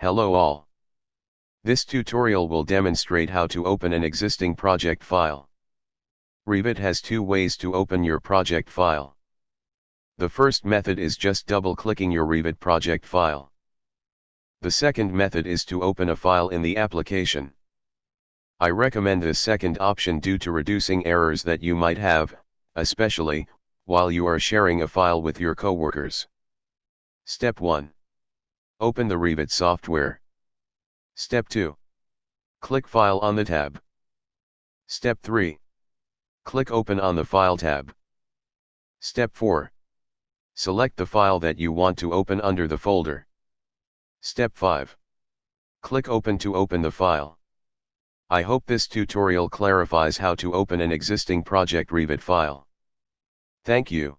Hello all. This tutorial will demonstrate how to open an existing project file. Revit has two ways to open your project file. The first method is just double-clicking your Revit project file. The second method is to open a file in the application. I recommend this second option due to reducing errors that you might have, especially, while you are sharing a file with your coworkers. Step 1. Open the Revit software. Step 2. Click File on the tab. Step 3. Click Open on the File tab. Step 4. Select the file that you want to open under the folder. Step 5. Click Open to open the file. I hope this tutorial clarifies how to open an existing project Revit file. Thank you.